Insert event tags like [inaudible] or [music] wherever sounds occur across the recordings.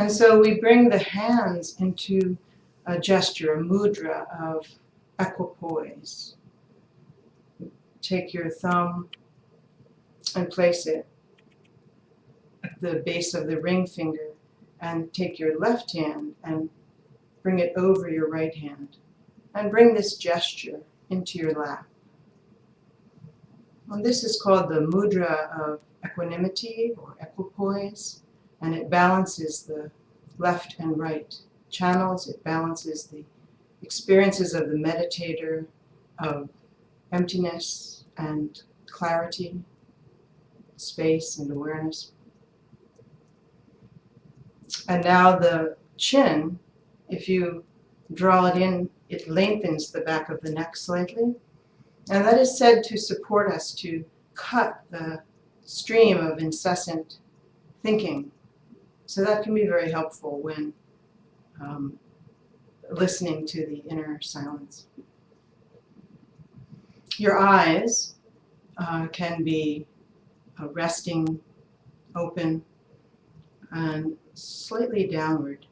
And so we bring the hands into a gesture, a mudra of equipoise. Take your thumb and place it at the base of the ring finger and take your left hand and bring it over your right hand and bring this gesture into your lap. And this is called the mudra of equanimity or equipoise and it balances the left and right channels. It balances the experiences of the meditator of emptiness and clarity, space and awareness. And now the chin, if you draw it in, it lengthens the back of the neck slightly. And that is said to support us to cut the stream of incessant thinking. So that can be very helpful when um, listening to the inner silence. Your eyes uh, can be uh, resting open and slightly downward,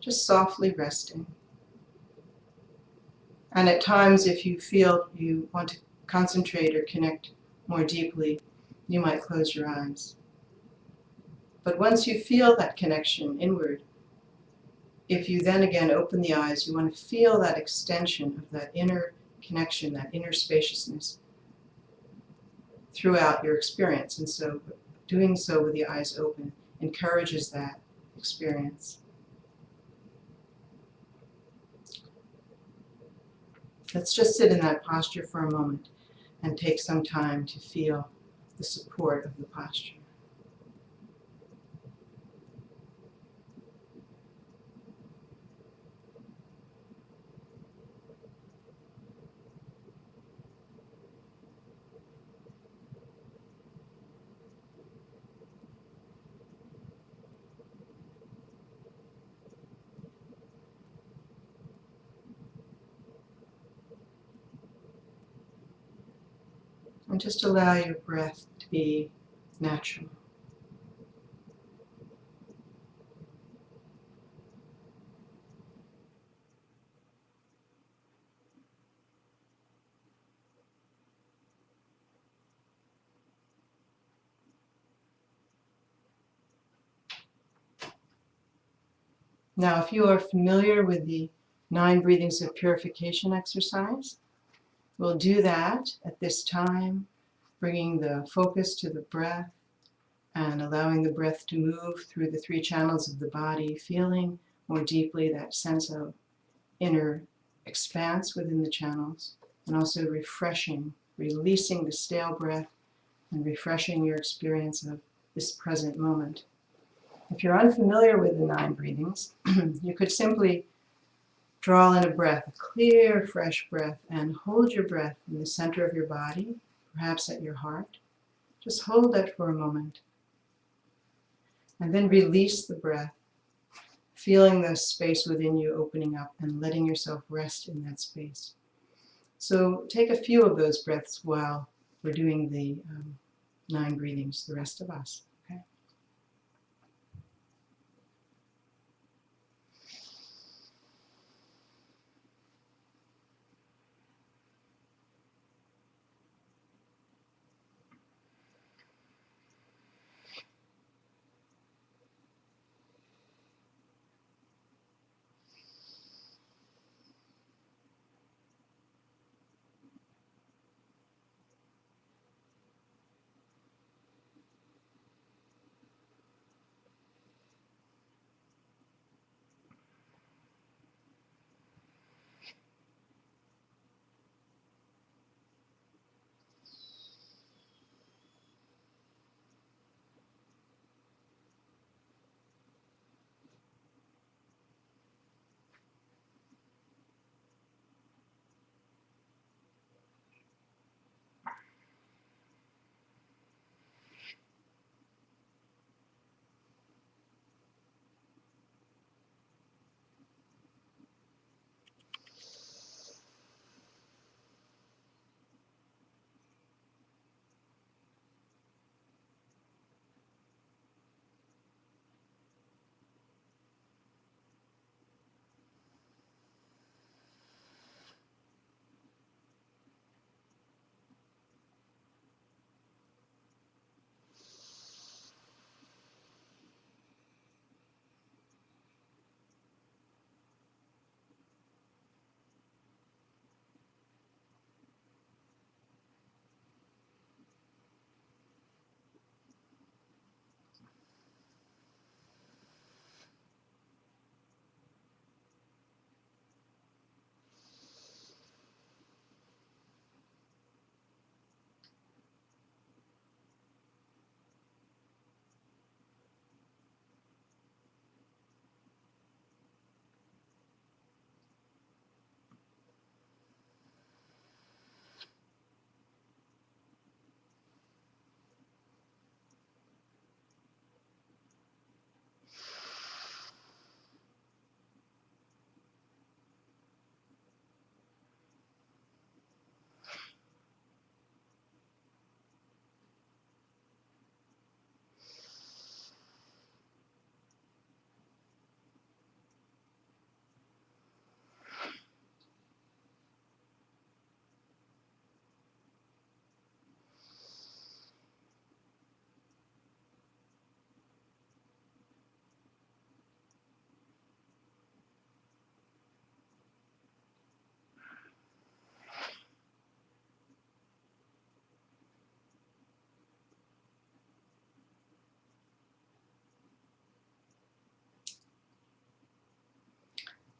just softly resting. And at times, if you feel you want to concentrate or connect more deeply, you might close your eyes. But once you feel that connection inward, if you then again open the eyes, you want to feel that extension of that inner connection, that inner spaciousness throughout your experience. And so doing so with the eyes open encourages that experience. Let's just sit in that posture for a moment and take some time to feel the support of the posture. And just allow your breath to be natural. Now, if you are familiar with the nine breathings of purification exercise, we'll do that at this time, bringing the focus to the breath and allowing the breath to move through the three channels of the body, feeling more deeply that sense of inner expanse within the channels, and also refreshing, releasing the stale breath and refreshing your experience of this present moment. If you're unfamiliar with the nine breathings, [clears throat] you could simply draw in a breath, a clear, fresh breath, and hold your breath in the center of your body, perhaps at your heart. Just hold that for a moment. And then release the breath, feeling the space within you opening up and letting yourself rest in that space. So take a few of those breaths while we're doing the um, nine breathings, the rest of us.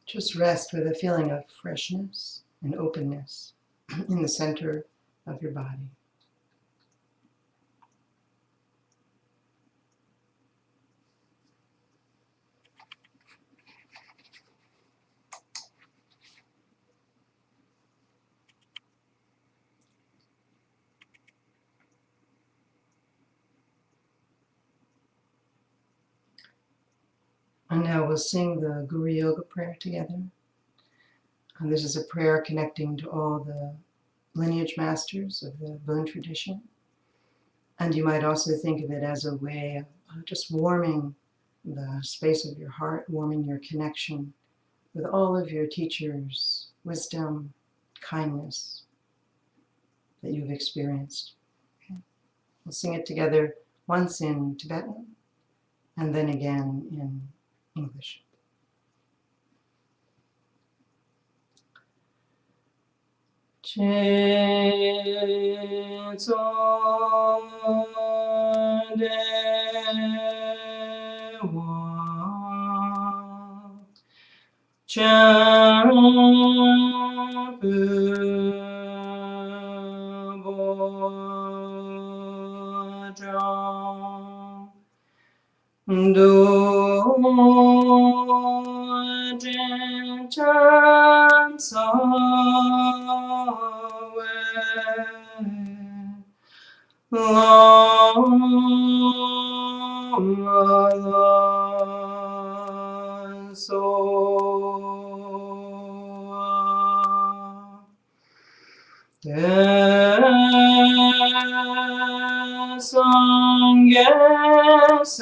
Just rest with a feeling of freshness and openness [clears throat] in the center of your body. Now we'll sing the Guru Yoga prayer together. And this is a prayer connecting to all the lineage masters of the Bon tradition. And you might also think of it as a way of uh, just warming the space of your heart, warming your connection with all of your teachers' wisdom, kindness that you've experienced. Okay. We'll sing it together once in Tibetan and then again in English. 제전대와 작은보정 두 distance away. long la, la. Yes.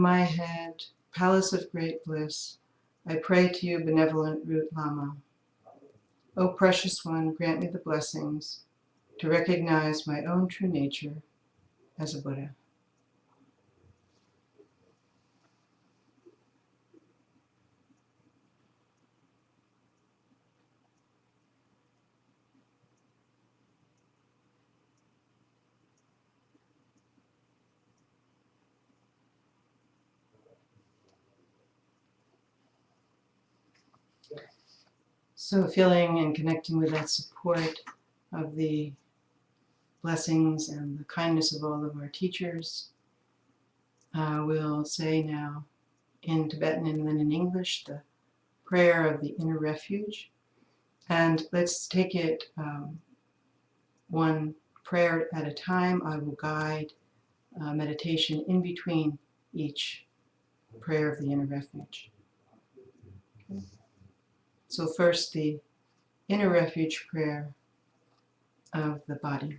my head, palace of great bliss, I pray to you, benevolent root Lama. O precious one, grant me the blessings to recognize my own true nature as a Buddha. So feeling and connecting with that support of the blessings and the kindness of all of our teachers, uh, we'll say now in Tibetan and then in English the prayer of the inner refuge. And let's take it um, one prayer at a time. I will guide uh, meditation in between each prayer of the inner refuge. So first the inner refuge prayer of the body.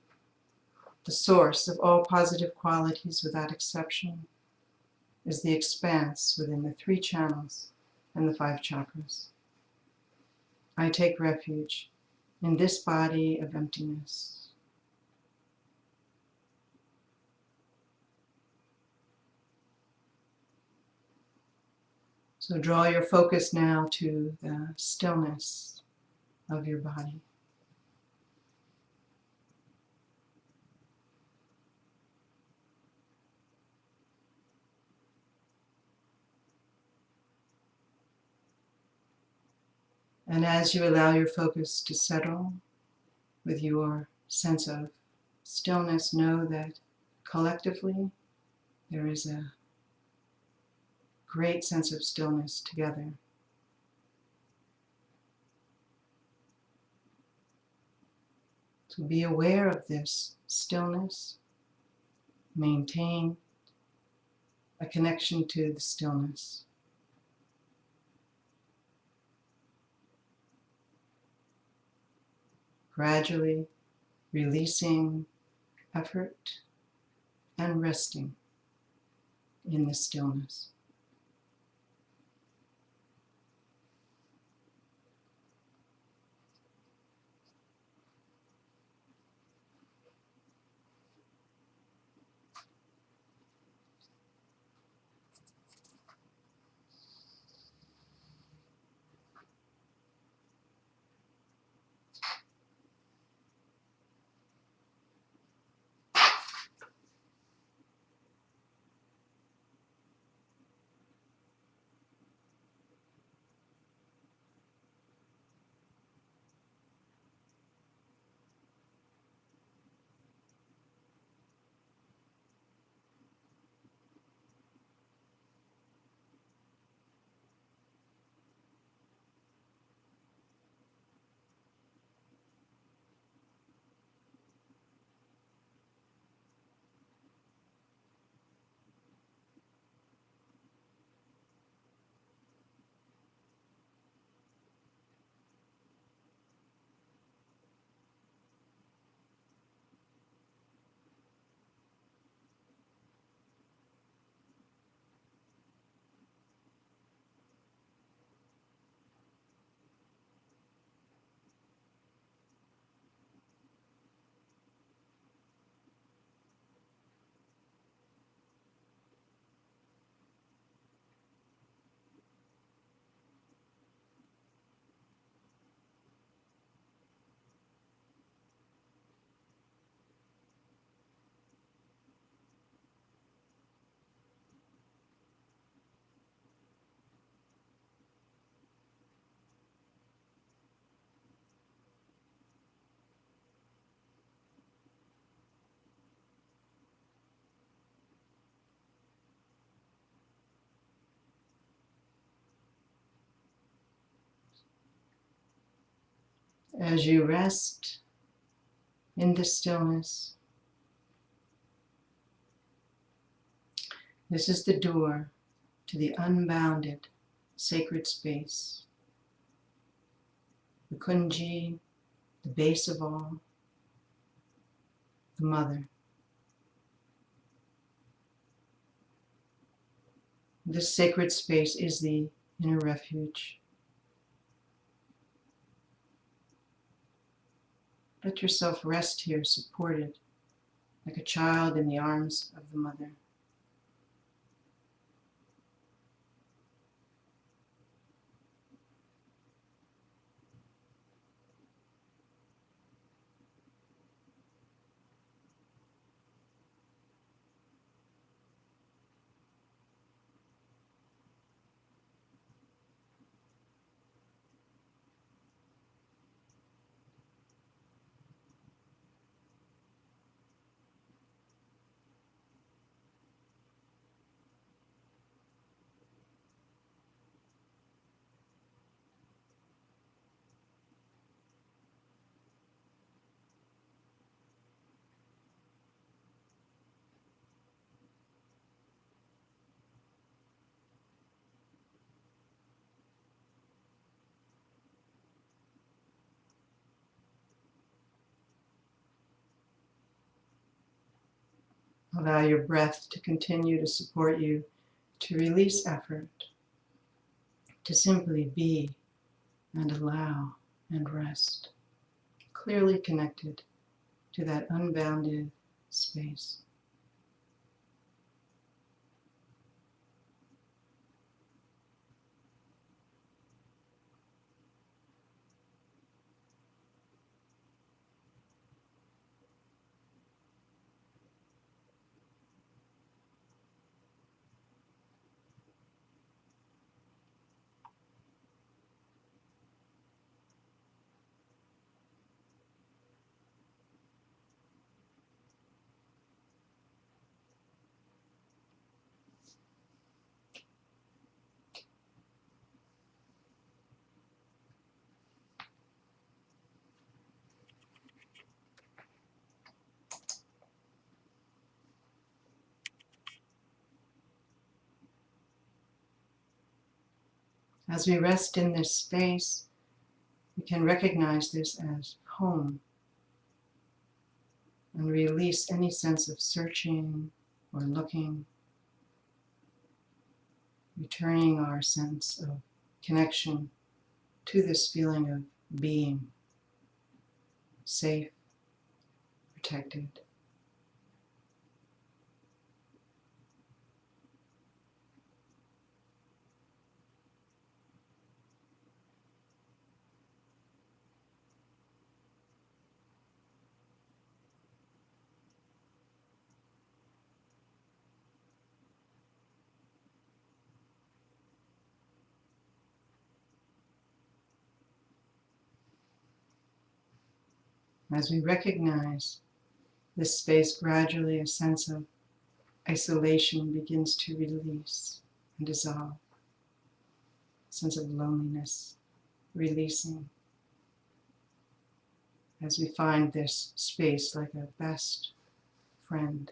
The source of all positive qualities without exception is the expanse within the three channels and the five chakras. I take refuge in this body of emptiness. So draw your focus now to the stillness of your body. And as you allow your focus to settle with your sense of stillness, know that collectively there is a great sense of stillness together. So be aware of this stillness. Maintain a connection to the stillness. Gradually releasing effort and resting in the stillness. As you rest in the stillness, this is the door to the unbounded sacred space. The Kunzhi, the base of all, the mother. This sacred space is the inner refuge. Let yourself rest here supported like a child in the arms of the mother. Allow your breath to continue to support you to release effort, to simply be and allow and rest, clearly connected to that unbounded space. As we rest in this space, we can recognize this as home and release any sense of searching or looking, returning our sense of connection to this feeling of being safe, protected. As we recognize this space, gradually a sense of isolation begins to release and dissolve. A sense of loneliness releasing as we find this space like a best friend.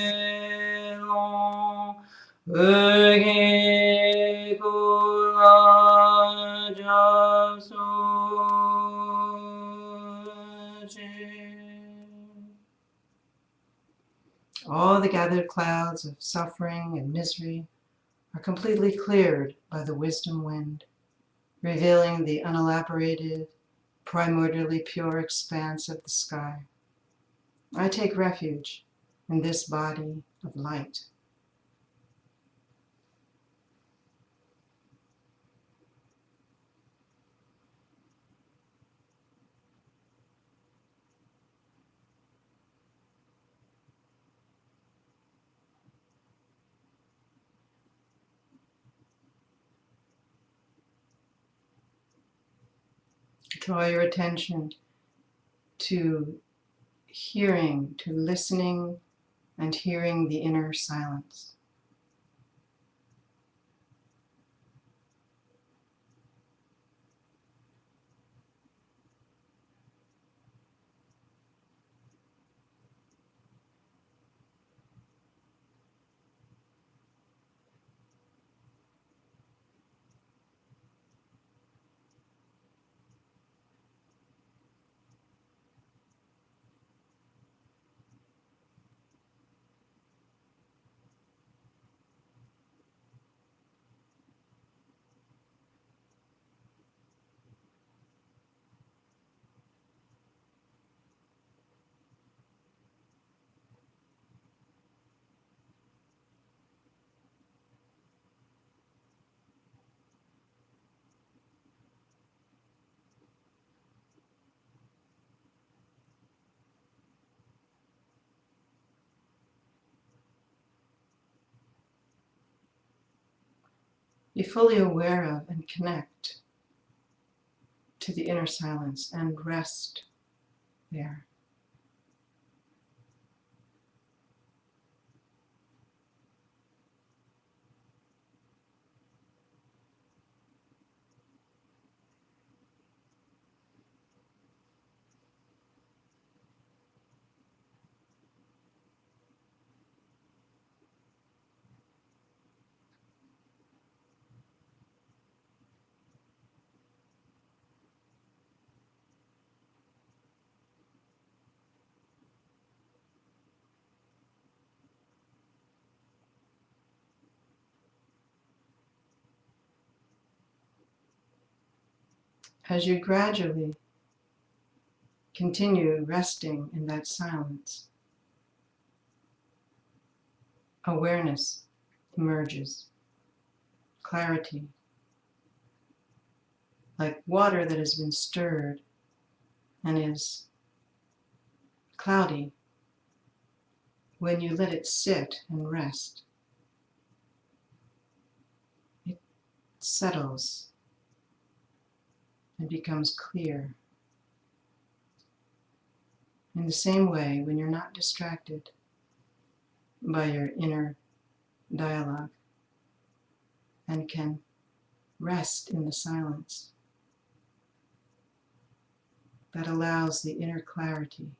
All the gathered clouds of suffering and misery are completely cleared by the wisdom wind, revealing the unelaborated, primordially pure expanse of the sky. I take refuge in this body of light. Draw your attention to hearing, to listening and hearing the inner silence. Be fully aware of and connect to the inner silence and rest there. As you gradually continue resting in that silence, awareness emerges, clarity, like water that has been stirred and is cloudy. When you let it sit and rest. It settles and becomes clear. In the same way, when you're not distracted by your inner dialogue and can rest in the silence, that allows the inner clarity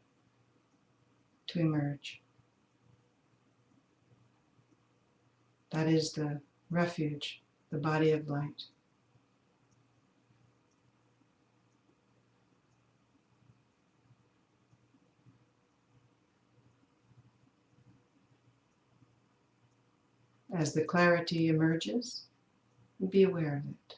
to emerge. That is the refuge, the body of light. As the clarity emerges, be aware of it.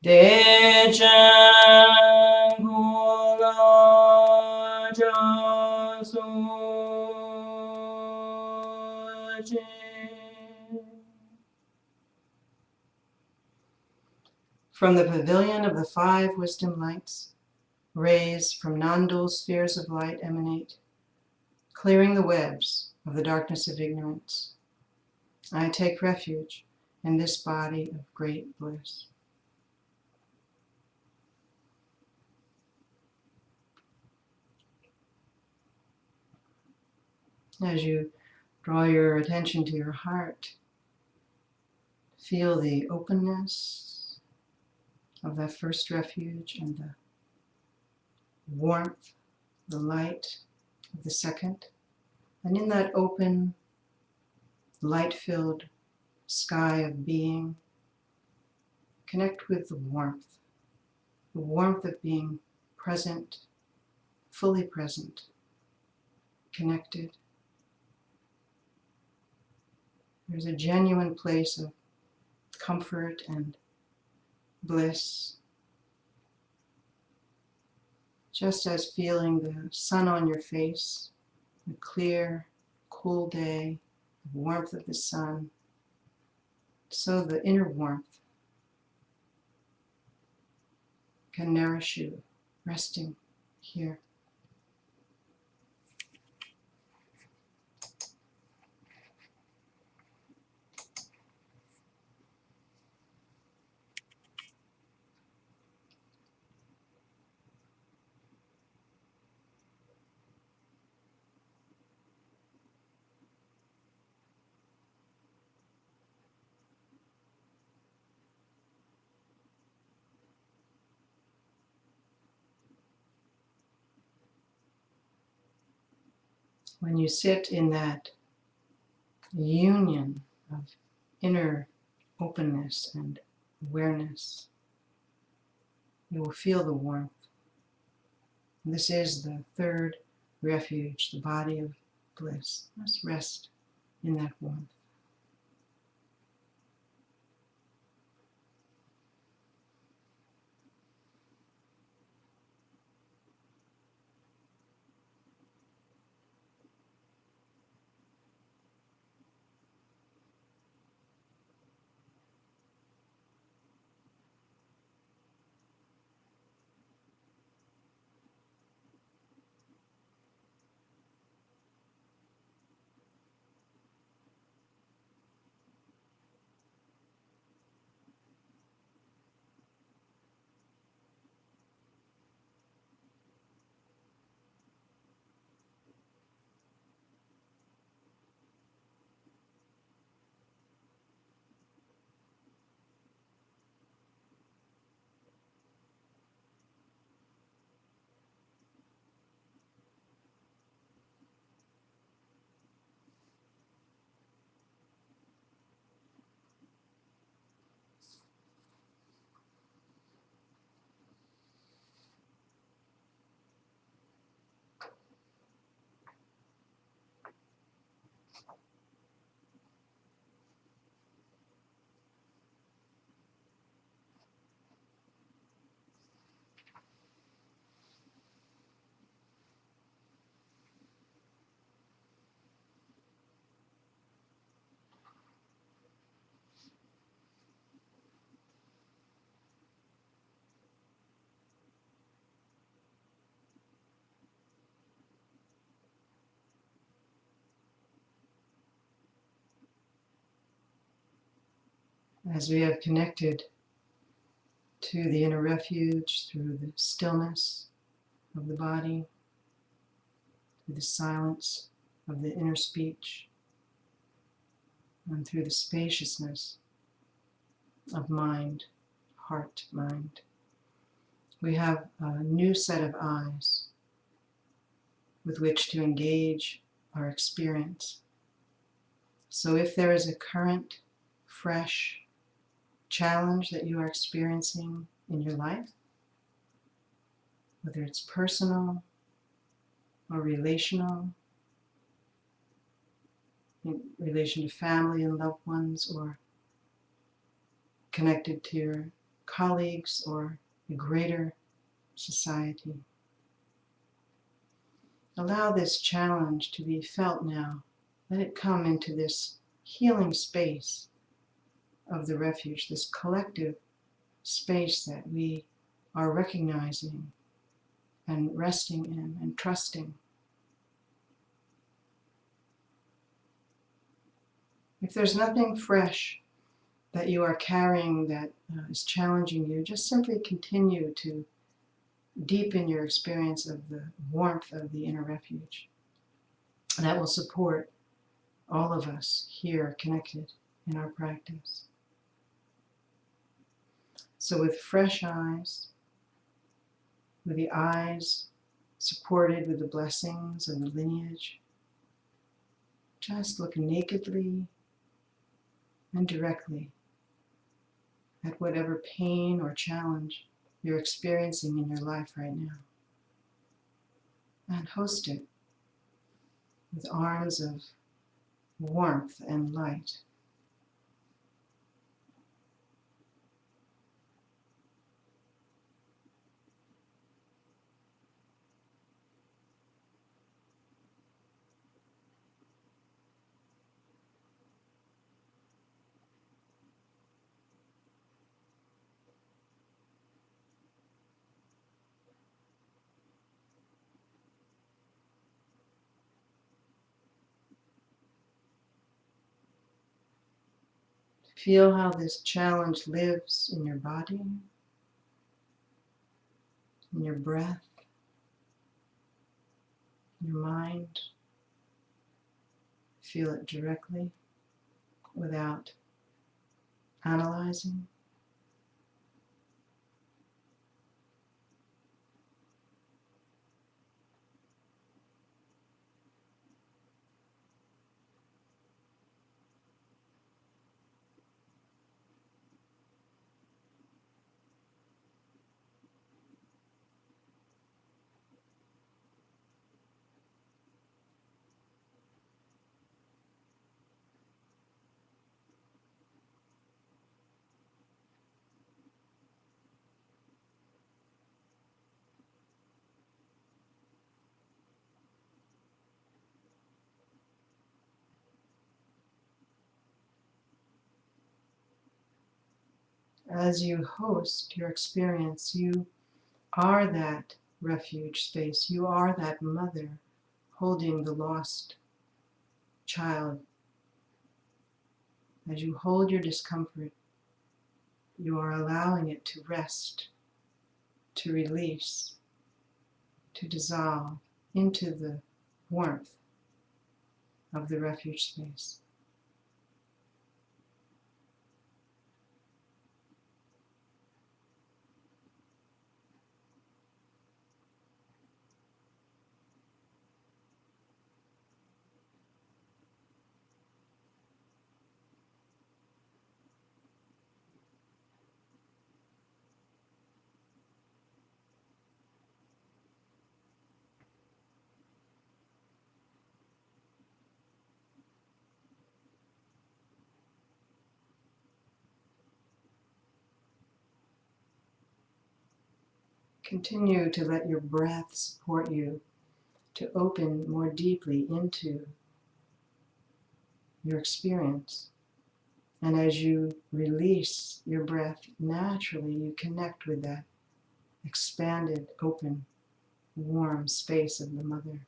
From the pavilion of the five wisdom lights, rays from non-dual spheres of light emanate, clearing the webs of the darkness of ignorance. I take refuge in this body of great bliss. As you draw your attention to your heart, feel the openness of that first refuge and the warmth, the light of the second. And in that open, light-filled sky of being, connect with the warmth, the warmth of being present, fully present, connected, There's a genuine place of comfort and bliss. Just as feeling the sun on your face, the clear, cool day, the warmth of the sun, so the inner warmth can nourish you, resting here. When you sit in that union of inner openness and awareness, you will feel the warmth. This is the third refuge, the body of bliss. Let's rest in that warmth. As we have connected to the inner refuge through the stillness of the body, through the silence of the inner speech, and through the spaciousness of mind, heart, mind. We have a new set of eyes with which to engage our experience. So if there is a current, fresh, challenge that you are experiencing in your life, whether it's personal or relational, in relation to family and loved ones, or connected to your colleagues or the greater society. Allow this challenge to be felt now. Let it come into this healing space of the refuge, this collective space that we are recognizing and resting in and trusting. If there's nothing fresh that you are carrying that uh, is challenging you, just simply continue to deepen your experience of the warmth of the inner refuge. That will support all of us here connected in our practice. So with fresh eyes, with the eyes supported with the blessings and the lineage, just look nakedly and directly at whatever pain or challenge you're experiencing in your life right now. And host it with arms of warmth and light. Feel how this challenge lives in your body, in your breath, in your mind. Feel it directly without analyzing. As you host your experience, you are that refuge space. You are that mother holding the lost child. As you hold your discomfort, you are allowing it to rest, to release, to dissolve into the warmth of the refuge space. Continue to let your breath support you to open more deeply into your experience. And as you release your breath, naturally you connect with that expanded, open, warm space of the mother.